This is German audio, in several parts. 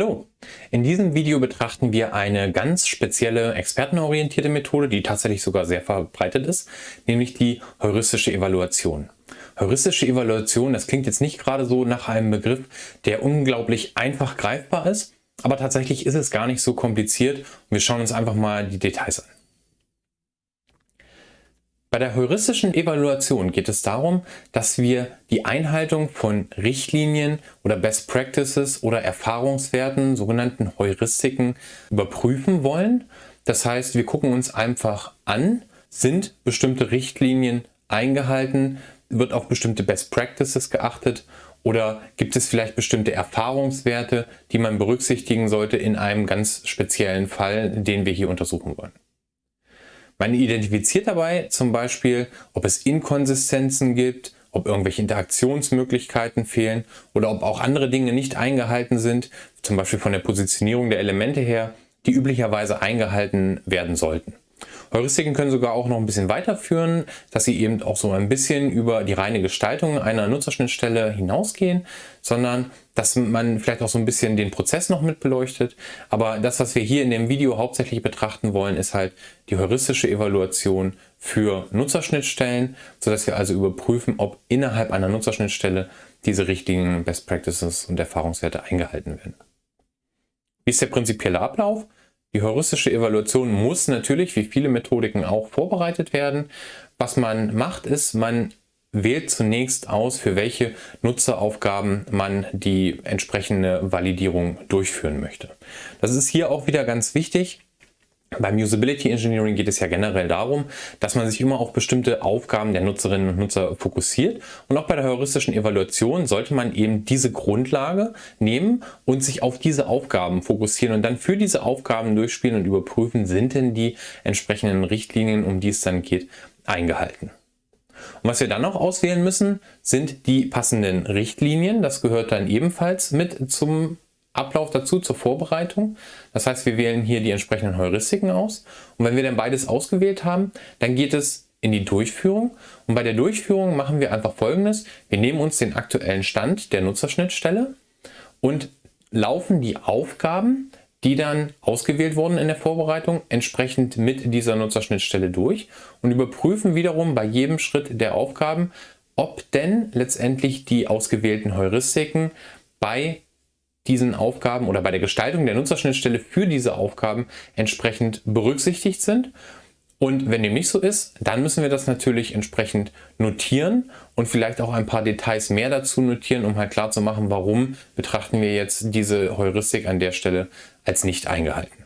Hallo! In diesem Video betrachten wir eine ganz spezielle expertenorientierte Methode, die tatsächlich sogar sehr verbreitet ist, nämlich die heuristische Evaluation. Heuristische Evaluation, das klingt jetzt nicht gerade so nach einem Begriff, der unglaublich einfach greifbar ist, aber tatsächlich ist es gar nicht so kompliziert wir schauen uns einfach mal die Details an. Bei der heuristischen Evaluation geht es darum, dass wir die Einhaltung von Richtlinien oder Best Practices oder Erfahrungswerten, sogenannten Heuristiken, überprüfen wollen. Das heißt, wir gucken uns einfach an, sind bestimmte Richtlinien eingehalten, wird auf bestimmte Best Practices geachtet oder gibt es vielleicht bestimmte Erfahrungswerte, die man berücksichtigen sollte in einem ganz speziellen Fall, den wir hier untersuchen wollen. Man identifiziert dabei zum Beispiel, ob es Inkonsistenzen gibt, ob irgendwelche Interaktionsmöglichkeiten fehlen oder ob auch andere Dinge nicht eingehalten sind, zum Beispiel von der Positionierung der Elemente her, die üblicherweise eingehalten werden sollten. Heuristiken können sogar auch noch ein bisschen weiterführen, dass sie eben auch so ein bisschen über die reine Gestaltung einer Nutzerschnittstelle hinausgehen, sondern dass man vielleicht auch so ein bisschen den Prozess noch mit beleuchtet. Aber das, was wir hier in dem Video hauptsächlich betrachten wollen, ist halt die heuristische Evaluation für Nutzerschnittstellen, sodass wir also überprüfen, ob innerhalb einer Nutzerschnittstelle diese richtigen Best Practices und Erfahrungswerte eingehalten werden. Wie ist der prinzipielle Ablauf? Die heuristische Evaluation muss natürlich, wie viele Methodiken auch, vorbereitet werden. Was man macht, ist, man wählt zunächst aus, für welche Nutzeraufgaben man die entsprechende Validierung durchführen möchte. Das ist hier auch wieder ganz wichtig. Beim Usability Engineering geht es ja generell darum, dass man sich immer auf bestimmte Aufgaben der Nutzerinnen und Nutzer fokussiert. Und auch bei der heuristischen Evaluation sollte man eben diese Grundlage nehmen und sich auf diese Aufgaben fokussieren und dann für diese Aufgaben durchspielen und überprüfen, sind denn die entsprechenden Richtlinien, um die es dann geht, eingehalten. Und was wir dann noch auswählen müssen, sind die passenden Richtlinien. Das gehört dann ebenfalls mit zum Ablauf dazu zur Vorbereitung. Das heißt, wir wählen hier die entsprechenden Heuristiken aus. Und wenn wir dann beides ausgewählt haben, dann geht es in die Durchführung. Und bei der Durchführung machen wir einfach folgendes. Wir nehmen uns den aktuellen Stand der Nutzerschnittstelle und laufen die Aufgaben, die dann ausgewählt wurden in der Vorbereitung, entsprechend mit dieser Nutzerschnittstelle durch und überprüfen wiederum bei jedem Schritt der Aufgaben, ob denn letztendlich die ausgewählten Heuristiken bei diesen Aufgaben oder bei der Gestaltung der Nutzerschnittstelle für diese Aufgaben entsprechend berücksichtigt sind. Und wenn dem nicht so ist, dann müssen wir das natürlich entsprechend notieren und vielleicht auch ein paar Details mehr dazu notieren, um halt klar zu machen, warum betrachten wir jetzt diese Heuristik an der Stelle als nicht eingehalten.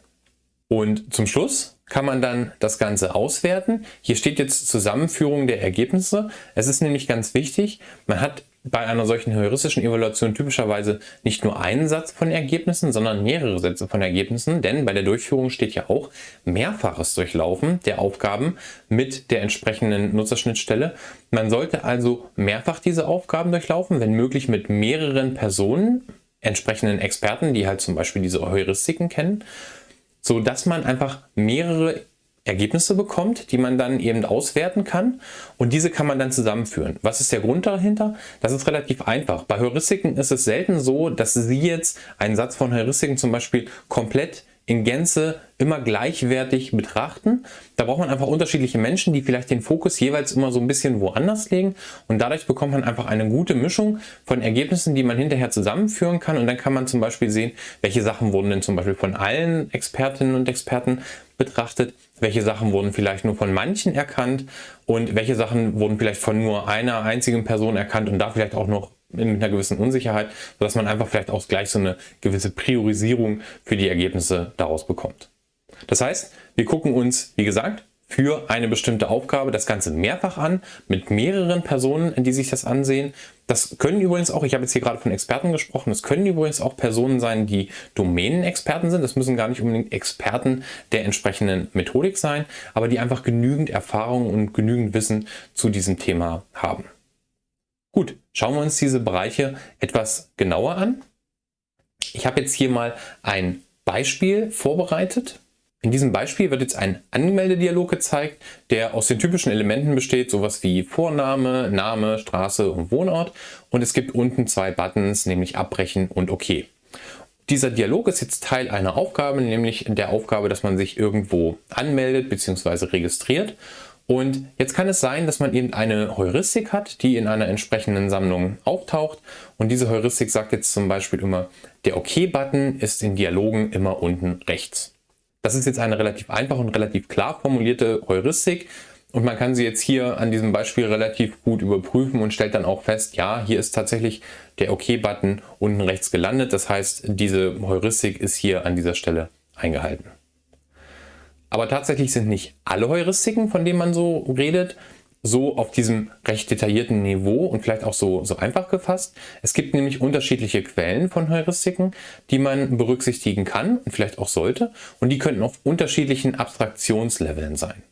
Und zum Schluss kann man dann das Ganze auswerten. Hier steht jetzt Zusammenführung der Ergebnisse. Es ist nämlich ganz wichtig, man hat bei einer solchen heuristischen Evaluation typischerweise nicht nur einen Satz von Ergebnissen, sondern mehrere Sätze von Ergebnissen, denn bei der Durchführung steht ja auch mehrfaches Durchlaufen der Aufgaben mit der entsprechenden Nutzerschnittstelle. Man sollte also mehrfach diese Aufgaben durchlaufen, wenn möglich mit mehreren Personen, entsprechenden Experten, die halt zum Beispiel diese Heuristiken kennen, so dass man einfach mehrere Ergebnisse bekommt, die man dann eben auswerten kann und diese kann man dann zusammenführen. Was ist der Grund dahinter? Das ist relativ einfach. Bei Heuristiken ist es selten so, dass Sie jetzt einen Satz von Heuristiken zum Beispiel komplett in Gänze immer gleichwertig betrachten. Da braucht man einfach unterschiedliche Menschen, die vielleicht den Fokus jeweils immer so ein bisschen woanders legen und dadurch bekommt man einfach eine gute Mischung von Ergebnissen, die man hinterher zusammenführen kann und dann kann man zum Beispiel sehen, welche Sachen wurden denn zum Beispiel von allen Expertinnen und Experten betrachtet, welche Sachen wurden vielleicht nur von manchen erkannt und welche Sachen wurden vielleicht von nur einer einzigen Person erkannt und da vielleicht auch noch mit einer gewissen Unsicherheit, sodass man einfach vielleicht auch gleich so eine gewisse Priorisierung für die Ergebnisse daraus bekommt. Das heißt, wir gucken uns, wie gesagt, für eine bestimmte Aufgabe das Ganze mehrfach an, mit mehreren Personen, die sich das ansehen. Das können übrigens auch, ich habe jetzt hier gerade von Experten gesprochen, das können übrigens auch Personen sein, die Domänenexperten sind. Das müssen gar nicht unbedingt Experten der entsprechenden Methodik sein, aber die einfach genügend Erfahrung und genügend Wissen zu diesem Thema haben. Gut, schauen wir uns diese Bereiche etwas genauer an. Ich habe jetzt hier mal ein Beispiel vorbereitet. In diesem Beispiel wird jetzt ein Anmeldedialog gezeigt, der aus den typischen Elementen besteht, sowas wie Vorname, Name, Straße und Wohnort. Und es gibt unten zwei Buttons, nämlich Abbrechen und OK. Dieser Dialog ist jetzt Teil einer Aufgabe, nämlich der Aufgabe, dass man sich irgendwo anmeldet bzw. registriert. Und jetzt kann es sein, dass man eben eine Heuristik hat, die in einer entsprechenden Sammlung auftaucht. Und diese Heuristik sagt jetzt zum Beispiel immer, der OK-Button ist in Dialogen immer unten rechts. Das ist jetzt eine relativ einfache und relativ klar formulierte Heuristik. Und man kann sie jetzt hier an diesem Beispiel relativ gut überprüfen und stellt dann auch fest, ja, hier ist tatsächlich der OK-Button unten rechts gelandet. Das heißt, diese Heuristik ist hier an dieser Stelle eingehalten. Aber tatsächlich sind nicht alle Heuristiken, von denen man so redet, so auf diesem recht detaillierten Niveau und vielleicht auch so, so einfach gefasst. Es gibt nämlich unterschiedliche Quellen von Heuristiken, die man berücksichtigen kann und vielleicht auch sollte. Und die könnten auf unterschiedlichen Abstraktionsleveln sein.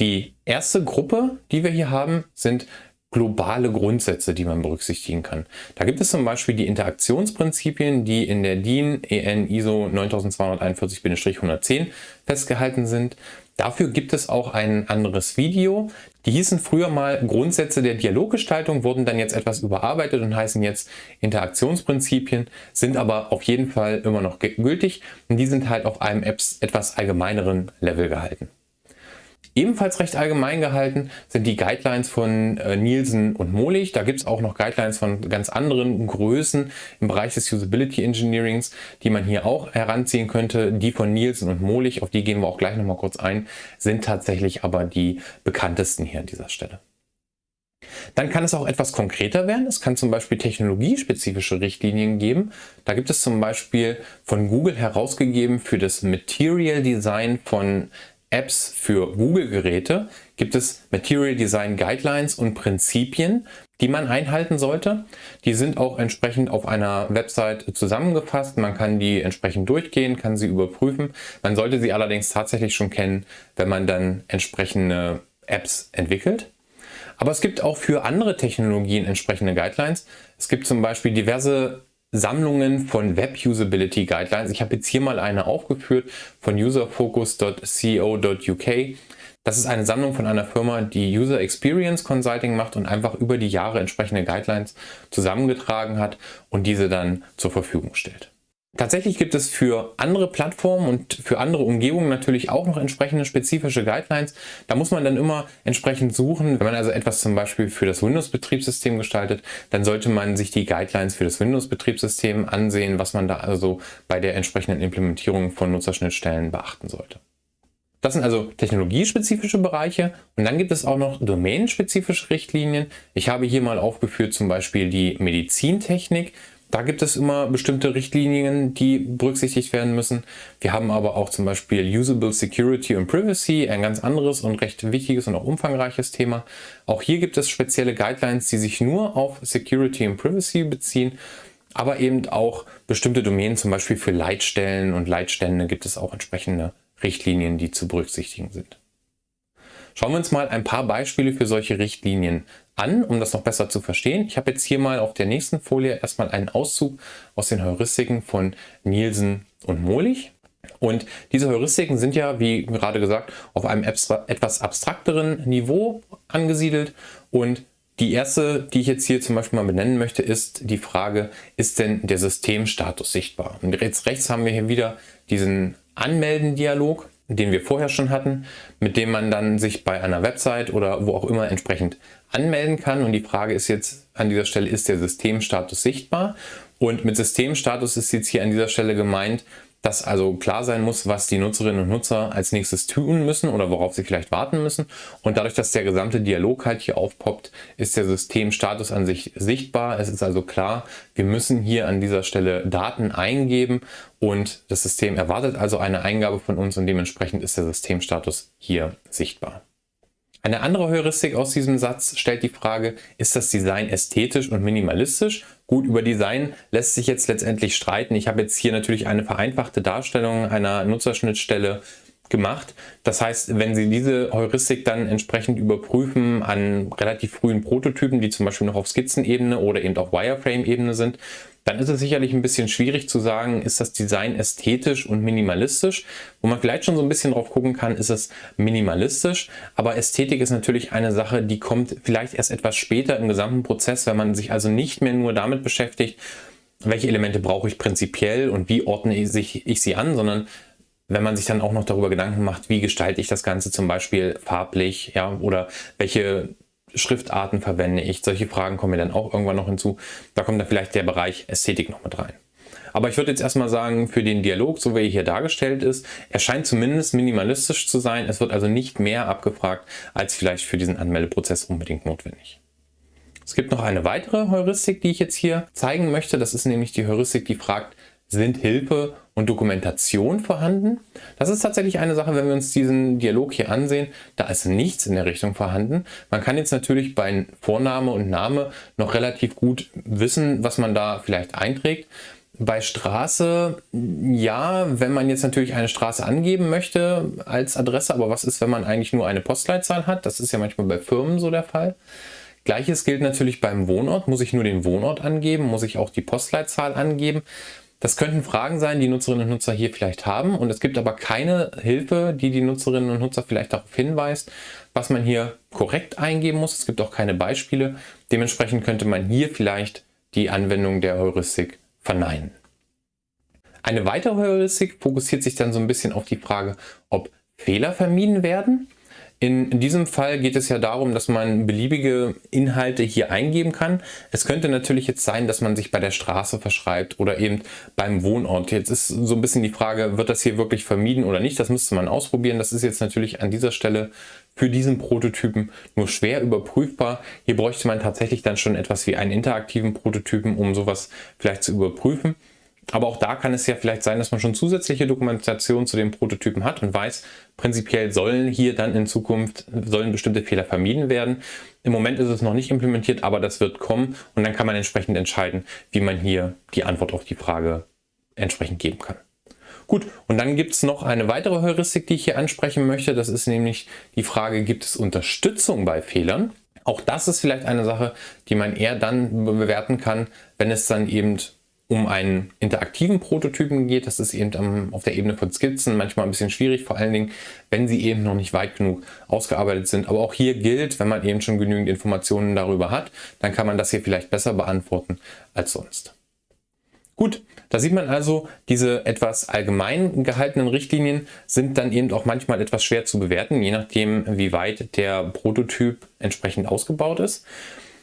Die erste Gruppe, die wir hier haben, sind globale Grundsätze, die man berücksichtigen kann. Da gibt es zum Beispiel die Interaktionsprinzipien, die in der DIN EN ISO 9241-110 festgehalten sind. Dafür gibt es auch ein anderes Video. Die hießen früher mal Grundsätze der Dialoggestaltung, wurden dann jetzt etwas überarbeitet und heißen jetzt Interaktionsprinzipien, sind aber auf jeden Fall immer noch gültig und die sind halt auf einem etwas allgemeineren Level gehalten. Ebenfalls recht allgemein gehalten sind die Guidelines von äh, Nielsen und Molich. Da gibt es auch noch Guidelines von ganz anderen Größen im Bereich des Usability Engineerings, die man hier auch heranziehen könnte. Die von Nielsen und Molich, auf die gehen wir auch gleich nochmal kurz ein, sind tatsächlich aber die bekanntesten hier an dieser Stelle. Dann kann es auch etwas konkreter werden. Es kann zum Beispiel technologiespezifische Richtlinien geben. Da gibt es zum Beispiel von Google herausgegeben für das Material Design von Apps für Google-Geräte gibt es Material Design Guidelines und Prinzipien, die man einhalten sollte. Die sind auch entsprechend auf einer Website zusammengefasst. Man kann die entsprechend durchgehen, kann sie überprüfen. Man sollte sie allerdings tatsächlich schon kennen, wenn man dann entsprechende Apps entwickelt. Aber es gibt auch für andere Technologien entsprechende Guidelines. Es gibt zum Beispiel diverse Sammlungen von Web Usability Guidelines. Ich habe jetzt hier mal eine aufgeführt von userfocus.co.uk. Das ist eine Sammlung von einer Firma, die User Experience Consulting macht und einfach über die Jahre entsprechende Guidelines zusammengetragen hat und diese dann zur Verfügung stellt. Tatsächlich gibt es für andere Plattformen und für andere Umgebungen natürlich auch noch entsprechende spezifische Guidelines. Da muss man dann immer entsprechend suchen. Wenn man also etwas zum Beispiel für das Windows-Betriebssystem gestaltet, dann sollte man sich die Guidelines für das Windows-Betriebssystem ansehen, was man da also bei der entsprechenden Implementierung von Nutzerschnittstellen beachten sollte. Das sind also technologiespezifische Bereiche und dann gibt es auch noch domänenspezifische Richtlinien. Ich habe hier mal aufgeführt zum Beispiel die Medizintechnik. Da gibt es immer bestimmte Richtlinien, die berücksichtigt werden müssen. Wir haben aber auch zum Beispiel Usable Security und Privacy, ein ganz anderes und recht wichtiges und auch umfangreiches Thema. Auch hier gibt es spezielle Guidelines, die sich nur auf Security und Privacy beziehen, aber eben auch bestimmte Domänen, zum Beispiel für Leitstellen und Leitstände gibt es auch entsprechende Richtlinien, die zu berücksichtigen sind. Schauen wir uns mal ein paar Beispiele für solche Richtlinien an, um das noch besser zu verstehen. Ich habe jetzt hier mal auf der nächsten Folie erstmal einen Auszug aus den Heuristiken von Nielsen und Molich. Und diese Heuristiken sind ja, wie gerade gesagt, auf einem etwas abstrakteren Niveau angesiedelt. Und die erste, die ich jetzt hier zum Beispiel mal benennen möchte, ist die Frage, ist denn der Systemstatus sichtbar? Und jetzt rechts haben wir hier wieder diesen Anmelden-Dialog den wir vorher schon hatten, mit dem man dann sich bei einer Website oder wo auch immer entsprechend anmelden kann. Und die Frage ist jetzt an dieser Stelle, ist der Systemstatus sichtbar? Und mit Systemstatus ist jetzt hier an dieser Stelle gemeint, dass also klar sein muss, was die Nutzerinnen und Nutzer als nächstes tun müssen oder worauf sie vielleicht warten müssen. Und dadurch, dass der gesamte Dialog halt hier aufpoppt, ist der Systemstatus an sich sichtbar. Es ist also klar, wir müssen hier an dieser Stelle Daten eingeben und das System erwartet also eine Eingabe von uns und dementsprechend ist der Systemstatus hier sichtbar. Eine andere Heuristik aus diesem Satz stellt die Frage, ist das Design ästhetisch und minimalistisch? Gut, über Design lässt sich jetzt letztendlich streiten. Ich habe jetzt hier natürlich eine vereinfachte Darstellung einer Nutzerschnittstelle gemacht. Das heißt, wenn Sie diese Heuristik dann entsprechend überprüfen an relativ frühen Prototypen, die zum Beispiel noch auf Skizzenebene oder eben auf Wireframe-Ebene sind, dann ist es sicherlich ein bisschen schwierig zu sagen, ist das Design ästhetisch und minimalistisch. Wo man vielleicht schon so ein bisschen drauf gucken kann, ist es minimalistisch. Aber Ästhetik ist natürlich eine Sache, die kommt vielleicht erst etwas später im gesamten Prozess, wenn man sich also nicht mehr nur damit beschäftigt, welche Elemente brauche ich prinzipiell und wie ordne ich, sie an, sondern wenn man sich dann auch noch darüber Gedanken macht, wie gestalte ich das Ganze zum Beispiel farblich, ja, oder welche Schriftarten verwende ich, solche Fragen kommen mir dann auch irgendwann noch hinzu. Da kommt dann vielleicht der Bereich Ästhetik noch mit rein. Aber ich würde jetzt erstmal sagen, für den Dialog, so wie er hier dargestellt ist, er scheint zumindest minimalistisch zu sein. Es wird also nicht mehr abgefragt, als vielleicht für diesen Anmeldeprozess unbedingt notwendig. Es gibt noch eine weitere Heuristik, die ich jetzt hier zeigen möchte. Das ist nämlich die Heuristik, die fragt, sind Hilfe und Dokumentation vorhanden? Das ist tatsächlich eine Sache, wenn wir uns diesen Dialog hier ansehen, da ist nichts in der Richtung vorhanden. Man kann jetzt natürlich bei Vorname und Name noch relativ gut wissen, was man da vielleicht einträgt. Bei Straße, ja, wenn man jetzt natürlich eine Straße angeben möchte als Adresse, aber was ist, wenn man eigentlich nur eine Postleitzahl hat? Das ist ja manchmal bei Firmen so der Fall. Gleiches gilt natürlich beim Wohnort. Muss ich nur den Wohnort angeben? Muss ich auch die Postleitzahl angeben? Das könnten Fragen sein, die Nutzerinnen und Nutzer hier vielleicht haben und es gibt aber keine Hilfe, die die Nutzerinnen und Nutzer vielleicht darauf hinweist, was man hier korrekt eingeben muss. Es gibt auch keine Beispiele. Dementsprechend könnte man hier vielleicht die Anwendung der Heuristik verneinen. Eine weitere Heuristik fokussiert sich dann so ein bisschen auf die Frage, ob Fehler vermieden werden. In diesem Fall geht es ja darum, dass man beliebige Inhalte hier eingeben kann. Es könnte natürlich jetzt sein, dass man sich bei der Straße verschreibt oder eben beim Wohnort. Jetzt ist so ein bisschen die Frage, wird das hier wirklich vermieden oder nicht? Das müsste man ausprobieren. Das ist jetzt natürlich an dieser Stelle für diesen Prototypen nur schwer überprüfbar. Hier bräuchte man tatsächlich dann schon etwas wie einen interaktiven Prototypen, um sowas vielleicht zu überprüfen. Aber auch da kann es ja vielleicht sein, dass man schon zusätzliche Dokumentation zu den Prototypen hat und weiß, prinzipiell sollen hier dann in Zukunft, sollen bestimmte Fehler vermieden werden. Im Moment ist es noch nicht implementiert, aber das wird kommen und dann kann man entsprechend entscheiden, wie man hier die Antwort auf die Frage entsprechend geben kann. Gut, und dann gibt es noch eine weitere Heuristik, die ich hier ansprechen möchte. Das ist nämlich die Frage, gibt es Unterstützung bei Fehlern? Auch das ist vielleicht eine Sache, die man eher dann bewerten kann, wenn es dann eben um einen interaktiven Prototypen geht. Das ist eben auf der Ebene von Skizzen manchmal ein bisschen schwierig, vor allen Dingen, wenn sie eben noch nicht weit genug ausgearbeitet sind. Aber auch hier gilt, wenn man eben schon genügend Informationen darüber hat, dann kann man das hier vielleicht besser beantworten als sonst. Gut, da sieht man also, diese etwas allgemein gehaltenen Richtlinien sind dann eben auch manchmal etwas schwer zu bewerten, je nachdem, wie weit der Prototyp entsprechend ausgebaut ist.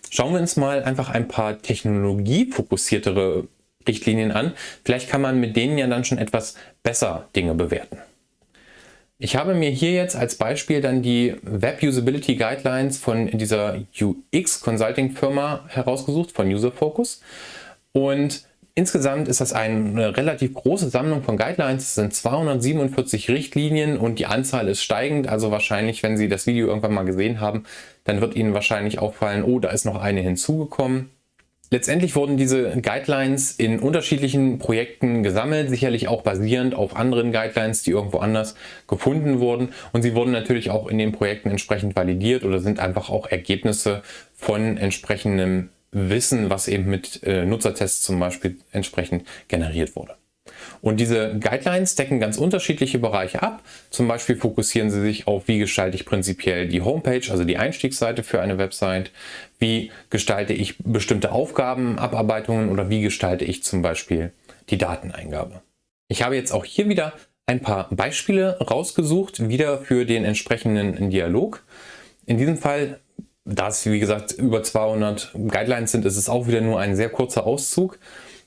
Schauen wir uns mal einfach ein paar technologiefokussiertere Richtlinien an. Vielleicht kann man mit denen ja dann schon etwas besser Dinge bewerten. Ich habe mir hier jetzt als Beispiel dann die Web Usability Guidelines von dieser UX Consulting Firma herausgesucht, von UserFocus. Und insgesamt ist das eine relativ große Sammlung von Guidelines. Es sind 247 Richtlinien und die Anzahl ist steigend. Also wahrscheinlich, wenn Sie das Video irgendwann mal gesehen haben, dann wird Ihnen wahrscheinlich auffallen, oh, da ist noch eine hinzugekommen. Letztendlich wurden diese Guidelines in unterschiedlichen Projekten gesammelt, sicherlich auch basierend auf anderen Guidelines, die irgendwo anders gefunden wurden. Und sie wurden natürlich auch in den Projekten entsprechend validiert oder sind einfach auch Ergebnisse von entsprechendem Wissen, was eben mit äh, Nutzertests zum Beispiel entsprechend generiert wurde. Und diese Guidelines decken ganz unterschiedliche Bereiche ab. Zum Beispiel fokussieren sie sich auf, wie gestalte ich prinzipiell die Homepage, also die Einstiegsseite für eine Website, wie gestalte ich bestimmte Aufgabenabarbeitungen oder wie gestalte ich zum Beispiel die Dateneingabe. Ich habe jetzt auch hier wieder ein paar Beispiele rausgesucht, wieder für den entsprechenden Dialog. In diesem Fall, da es wie gesagt über 200 Guidelines sind, ist es auch wieder nur ein sehr kurzer Auszug.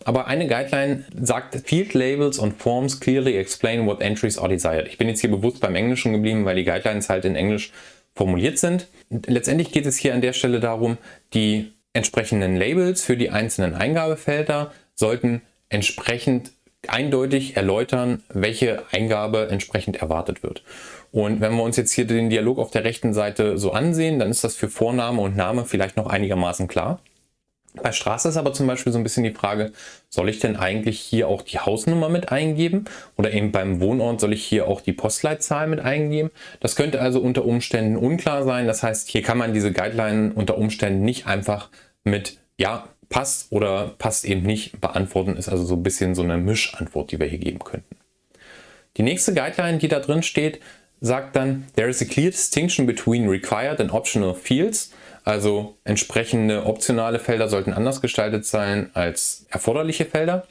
Aber eine Guideline sagt, Field Labels und Forms clearly explain what entries are desired. Ich bin jetzt hier bewusst beim Englischen geblieben, weil die Guidelines halt in Englisch formuliert sind. Letztendlich geht es hier an der Stelle darum, die entsprechenden Labels für die einzelnen Eingabefelder sollten entsprechend eindeutig erläutern, welche Eingabe entsprechend erwartet wird. Und wenn wir uns jetzt hier den Dialog auf der rechten Seite so ansehen, dann ist das für Vorname und Name vielleicht noch einigermaßen klar. Bei Straße ist aber zum Beispiel so ein bisschen die Frage, soll ich denn eigentlich hier auch die Hausnummer mit eingeben? Oder eben beim Wohnort soll ich hier auch die Postleitzahl mit eingeben? Das könnte also unter Umständen unklar sein. Das heißt, hier kann man diese Guideline unter Umständen nicht einfach mit ja, passt oder passt eben nicht beantworten. Ist also so ein bisschen so eine Mischantwort, die wir hier geben könnten. Die nächste Guideline, die da drin steht, sagt dann, there is a clear distinction between required and optional fields. Also entsprechende optionale Felder sollten anders gestaltet sein als erforderliche Felder.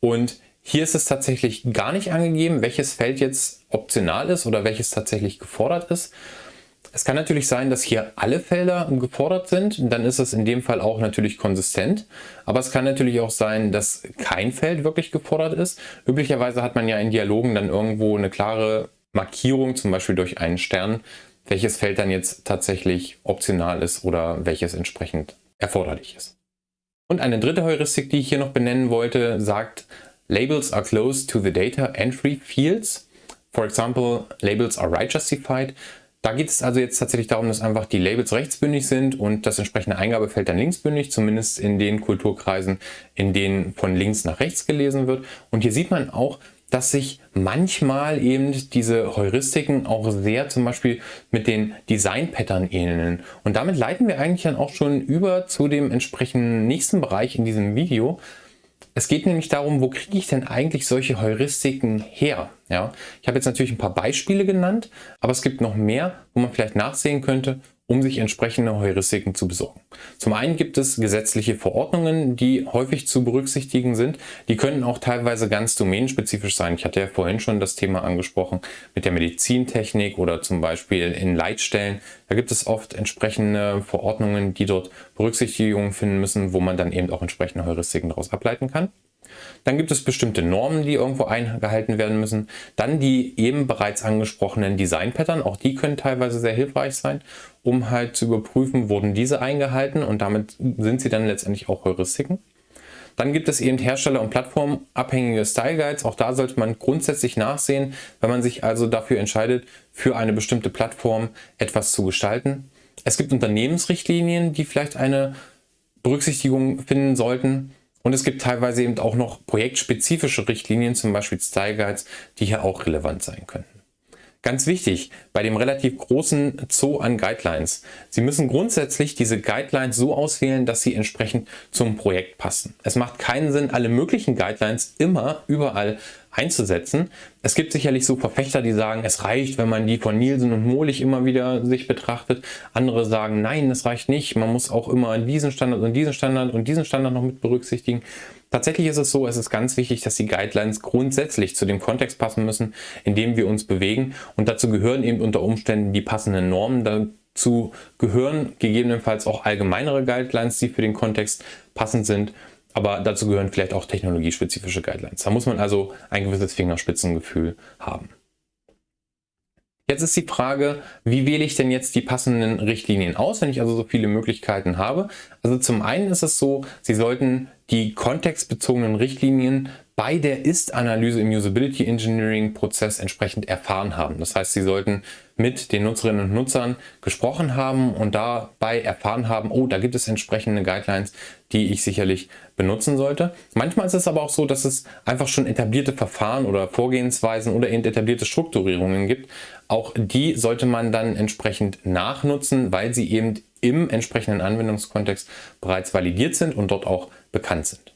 Und hier ist es tatsächlich gar nicht angegeben, welches Feld jetzt optional ist oder welches tatsächlich gefordert ist. Es kann natürlich sein, dass hier alle Felder gefordert sind, dann ist es in dem Fall auch natürlich konsistent. Aber es kann natürlich auch sein, dass kein Feld wirklich gefordert ist. Üblicherweise hat man ja in Dialogen dann irgendwo eine klare Markierung, zum Beispiel durch einen Stern, welches Feld dann jetzt tatsächlich optional ist oder welches entsprechend erforderlich ist. Und eine dritte Heuristik, die ich hier noch benennen wollte, sagt, Labels are close to the data entry fields. For example, labels are right justified. Da geht es also jetzt tatsächlich darum, dass einfach die Labels rechtsbündig sind und das entsprechende Eingabefeld dann linksbündig, zumindest in den Kulturkreisen, in denen von links nach rechts gelesen wird. Und hier sieht man auch, dass sich manchmal eben diese Heuristiken auch sehr zum Beispiel mit den Design-Pattern ähneln. Und damit leiten wir eigentlich dann auch schon über zu dem entsprechenden nächsten Bereich in diesem Video, es geht nämlich darum, wo kriege ich denn eigentlich solche Heuristiken her? Ja, ich habe jetzt natürlich ein paar Beispiele genannt, aber es gibt noch mehr, wo man vielleicht nachsehen könnte, um sich entsprechende Heuristiken zu besorgen. Zum einen gibt es gesetzliche Verordnungen, die häufig zu berücksichtigen sind. Die können auch teilweise ganz domänenspezifisch sein. Ich hatte ja vorhin schon das Thema angesprochen mit der Medizintechnik oder zum Beispiel in Leitstellen. Da gibt es oft entsprechende Verordnungen, die dort Berücksichtigung finden müssen, wo man dann eben auch entsprechende Heuristiken daraus ableiten kann. Dann gibt es bestimmte Normen, die irgendwo eingehalten werden müssen. Dann die eben bereits angesprochenen Design-Pattern, auch die können teilweise sehr hilfreich sein, um halt zu überprüfen, wurden diese eingehalten und damit sind sie dann letztendlich auch Heuristiken. Dann gibt es eben Hersteller- und Plattformabhängige Style Guides. Auch da sollte man grundsätzlich nachsehen, wenn man sich also dafür entscheidet, für eine bestimmte Plattform etwas zu gestalten. Es gibt Unternehmensrichtlinien, die vielleicht eine Berücksichtigung finden sollten. Und es gibt teilweise eben auch noch projektspezifische Richtlinien, zum Beispiel Style Guides, die hier auch relevant sein könnten. Ganz wichtig, bei dem relativ großen Zoo an Guidelines. Sie müssen grundsätzlich diese Guidelines so auswählen, dass sie entsprechend zum Projekt passen. Es macht keinen Sinn, alle möglichen Guidelines immer überall einzusetzen. Es gibt sicherlich so Verfechter, die sagen, es reicht, wenn man die von Nielsen und Molich immer wieder sich betrachtet. Andere sagen, nein, es reicht nicht. Man muss auch immer diesen Standard und diesen Standard und diesen Standard noch mit berücksichtigen. Tatsächlich ist es so, es ist ganz wichtig, dass die Guidelines grundsätzlich zu dem Kontext passen müssen, in dem wir uns bewegen. Und dazu gehören eben unter Umständen die passenden Normen. Dazu gehören gegebenenfalls auch allgemeinere Guidelines, die für den Kontext passend sind. Aber dazu gehören vielleicht auch technologiespezifische Guidelines. Da muss man also ein gewisses Fingerspitzengefühl haben. Jetzt ist die Frage, wie wähle ich denn jetzt die passenden Richtlinien aus, wenn ich also so viele Möglichkeiten habe? Also zum einen ist es so, Sie sollten die kontextbezogenen Richtlinien bei der Ist-Analyse im Usability Engineering Prozess entsprechend erfahren haben. Das heißt, Sie sollten mit den Nutzerinnen und Nutzern gesprochen haben und dabei erfahren haben, oh, da gibt es entsprechende Guidelines, die ich sicherlich benutzen sollte. Manchmal ist es aber auch so, dass es einfach schon etablierte Verfahren oder Vorgehensweisen oder eben etablierte Strukturierungen gibt. Auch die sollte man dann entsprechend nachnutzen, weil sie eben im entsprechenden Anwendungskontext bereits validiert sind und dort auch bekannt sind.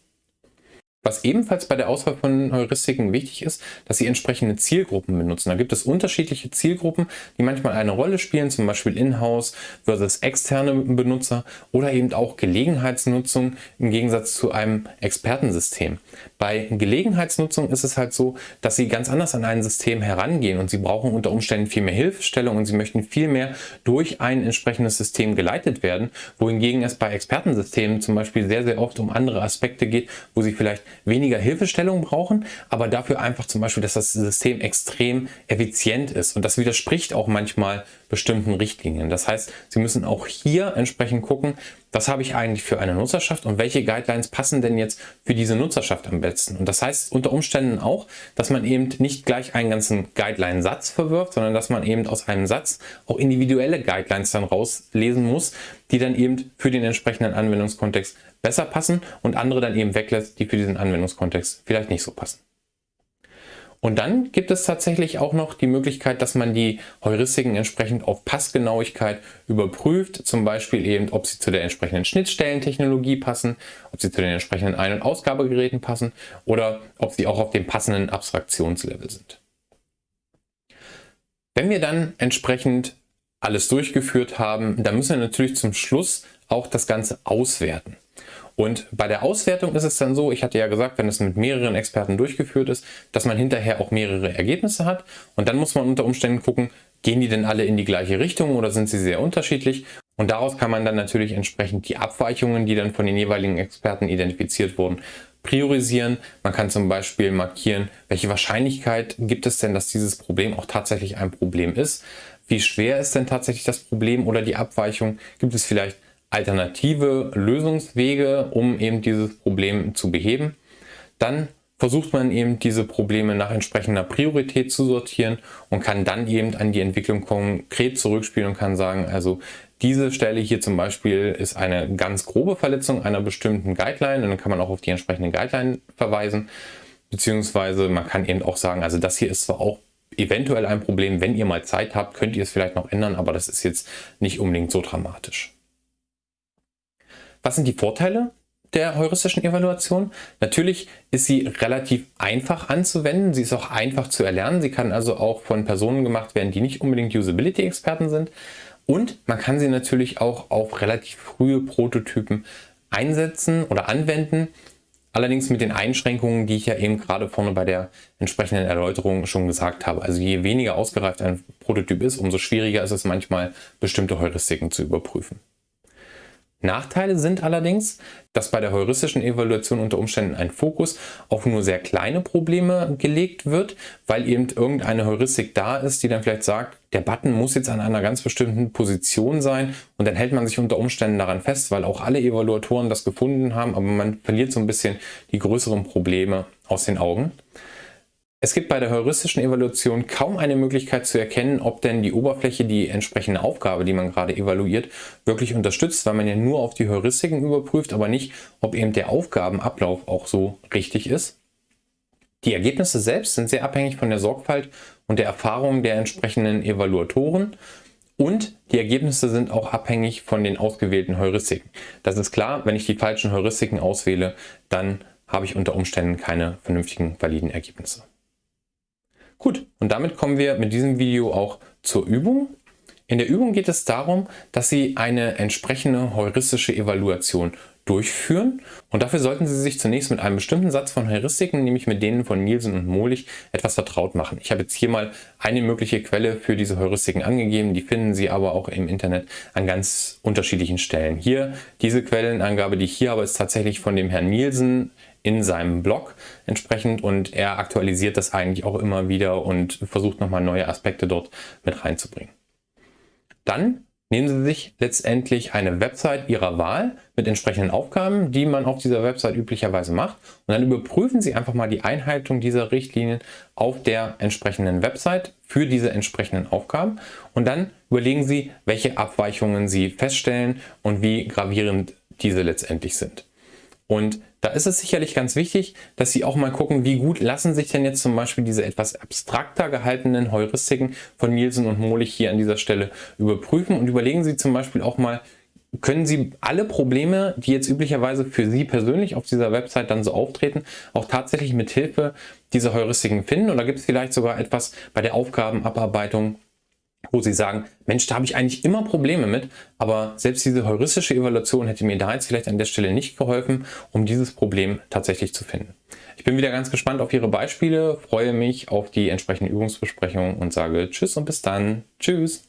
Was ebenfalls bei der Auswahl von Heuristiken wichtig ist, dass Sie entsprechende Zielgruppen benutzen. Da gibt es unterschiedliche Zielgruppen, die manchmal eine Rolle spielen, zum Beispiel Inhouse versus externe Benutzer oder eben auch Gelegenheitsnutzung im Gegensatz zu einem Expertensystem. Bei Gelegenheitsnutzung ist es halt so, dass Sie ganz anders an ein System herangehen und Sie brauchen unter Umständen viel mehr Hilfestellung und Sie möchten viel mehr durch ein entsprechendes System geleitet werden, wohingegen es bei Expertensystemen zum Beispiel sehr, sehr oft um andere Aspekte geht, wo Sie vielleicht weniger Hilfestellung brauchen, aber dafür einfach zum Beispiel, dass das System extrem effizient ist. Und das widerspricht auch manchmal bestimmten Richtlinien. Das heißt, Sie müssen auch hier entsprechend gucken, was habe ich eigentlich für eine Nutzerschaft und welche Guidelines passen denn jetzt für diese Nutzerschaft am besten. Und das heißt unter Umständen auch, dass man eben nicht gleich einen ganzen Guideline-Satz verwirft, sondern dass man eben aus einem Satz auch individuelle Guidelines dann rauslesen muss, die dann eben für den entsprechenden Anwendungskontext besser passen und andere dann eben weglässt, die für diesen Anwendungskontext vielleicht nicht so passen. Und dann gibt es tatsächlich auch noch die Möglichkeit, dass man die Heuristiken entsprechend auf Passgenauigkeit überprüft. Zum Beispiel eben, ob sie zu der entsprechenden Schnittstellentechnologie passen, ob sie zu den entsprechenden Ein- und Ausgabegeräten passen oder ob sie auch auf dem passenden Abstraktionslevel sind. Wenn wir dann entsprechend alles durchgeführt haben, dann müssen wir natürlich zum Schluss auch das Ganze auswerten. Und bei der Auswertung ist es dann so, ich hatte ja gesagt, wenn es mit mehreren Experten durchgeführt ist, dass man hinterher auch mehrere Ergebnisse hat. Und dann muss man unter Umständen gucken, gehen die denn alle in die gleiche Richtung oder sind sie sehr unterschiedlich? Und daraus kann man dann natürlich entsprechend die Abweichungen, die dann von den jeweiligen Experten identifiziert wurden, priorisieren. Man kann zum Beispiel markieren, welche Wahrscheinlichkeit gibt es denn, dass dieses Problem auch tatsächlich ein Problem ist. Wie schwer ist denn tatsächlich das Problem oder die Abweichung? Gibt es vielleicht alternative Lösungswege, um eben dieses Problem zu beheben. Dann versucht man eben diese Probleme nach entsprechender Priorität zu sortieren und kann dann eben an die Entwicklung konkret zurückspielen und kann sagen, also diese Stelle hier zum Beispiel ist eine ganz grobe Verletzung einer bestimmten Guideline und dann kann man auch auf die entsprechende Guideline verweisen. Beziehungsweise man kann eben auch sagen, also das hier ist zwar auch eventuell ein Problem, wenn ihr mal Zeit habt, könnt ihr es vielleicht noch ändern, aber das ist jetzt nicht unbedingt so dramatisch. Was sind die Vorteile der heuristischen Evaluation? Natürlich ist sie relativ einfach anzuwenden. Sie ist auch einfach zu erlernen. Sie kann also auch von Personen gemacht werden, die nicht unbedingt Usability-Experten sind. Und man kann sie natürlich auch auf relativ frühe Prototypen einsetzen oder anwenden. Allerdings mit den Einschränkungen, die ich ja eben gerade vorne bei der entsprechenden Erläuterung schon gesagt habe. Also je weniger ausgereift ein Prototyp ist, umso schwieriger ist es manchmal, bestimmte Heuristiken zu überprüfen. Nachteile sind allerdings, dass bei der heuristischen Evaluation unter Umständen ein Fokus auf nur sehr kleine Probleme gelegt wird, weil eben irgendeine Heuristik da ist, die dann vielleicht sagt, der Button muss jetzt an einer ganz bestimmten Position sein und dann hält man sich unter Umständen daran fest, weil auch alle Evaluatoren das gefunden haben, aber man verliert so ein bisschen die größeren Probleme aus den Augen. Es gibt bei der heuristischen Evaluation kaum eine Möglichkeit zu erkennen, ob denn die Oberfläche die entsprechende Aufgabe, die man gerade evaluiert, wirklich unterstützt, weil man ja nur auf die Heuristiken überprüft, aber nicht, ob eben der Aufgabenablauf auch so richtig ist. Die Ergebnisse selbst sind sehr abhängig von der Sorgfalt und der Erfahrung der entsprechenden Evaluatoren und die Ergebnisse sind auch abhängig von den ausgewählten Heuristiken. Das ist klar, wenn ich die falschen Heuristiken auswähle, dann habe ich unter Umständen keine vernünftigen, validen Ergebnisse. Gut, und damit kommen wir mit diesem Video auch zur Übung. In der Übung geht es darum, dass Sie eine entsprechende heuristische Evaluation durchführen und dafür sollten Sie sich zunächst mit einem bestimmten Satz von Heuristiken, nämlich mit denen von Nielsen und Molich, etwas vertraut machen. Ich habe jetzt hier mal eine mögliche Quelle für diese Heuristiken angegeben, die finden Sie aber auch im Internet an ganz unterschiedlichen Stellen. Hier, diese Quellenangabe, die ich hier habe, ist tatsächlich von dem Herrn Nielsen in seinem Blog entsprechend und er aktualisiert das eigentlich auch immer wieder und versucht nochmal neue Aspekte dort mit reinzubringen. Dann nehmen Sie sich letztendlich eine Website Ihrer Wahl mit entsprechenden Aufgaben, die man auf dieser Website üblicherweise macht und dann überprüfen Sie einfach mal die Einhaltung dieser Richtlinien auf der entsprechenden Website für diese entsprechenden Aufgaben und dann überlegen Sie, welche Abweichungen Sie feststellen und wie gravierend diese letztendlich sind. Und da ist es sicherlich ganz wichtig, dass Sie auch mal gucken, wie gut lassen sich denn jetzt zum Beispiel diese etwas abstrakter gehaltenen Heuristiken von Nielsen und Molich hier an dieser Stelle überprüfen und überlegen Sie zum Beispiel auch mal, können Sie alle Probleme, die jetzt üblicherweise für Sie persönlich auf dieser Website dann so auftreten, auch tatsächlich mit Hilfe dieser Heuristiken finden? Oder gibt es vielleicht sogar etwas bei der Aufgabenabarbeitung, wo Sie sagen, Mensch, da habe ich eigentlich immer Probleme mit, aber selbst diese heuristische Evaluation hätte mir da jetzt vielleicht an der Stelle nicht geholfen, um dieses Problem tatsächlich zu finden. Ich bin wieder ganz gespannt auf Ihre Beispiele, freue mich auf die entsprechende Übungsbesprechung und sage Tschüss und bis dann. Tschüss.